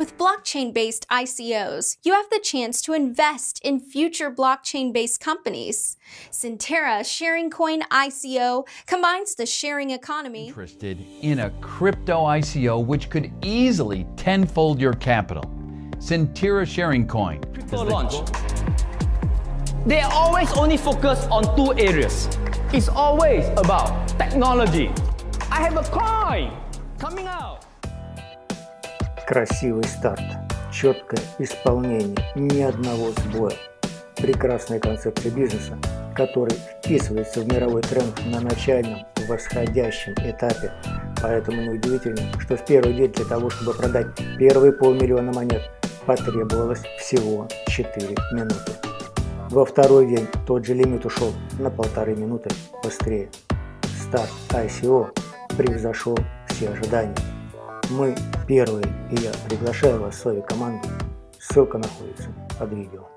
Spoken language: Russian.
With blockchain-based ICOs, you have the chance to invest in future blockchain-based companies. Centera Sharing Coin ICO combines the sharing economy Interested in a crypto ICO which could easily tenfold your capital. Centera Sharing Coin. Crypto launch. They are always only focused on two areas. It's always about technology. I have a coin coming out. Красивый старт, четкое исполнение, ни одного сбоя. Прекрасная концепция бизнеса, который вписывается в мировой тренд на начальном восходящем этапе. Поэтому неудивительно, что в первый день для того, чтобы продать первые полмиллиона монет, потребовалось всего 4 минуты. Во второй день тот же лимит ушел на полторы минуты быстрее. Старт ICO превзошел все ожидания. Мы первые, и я приглашаю вас в свою команду. Ссылка находится под видео.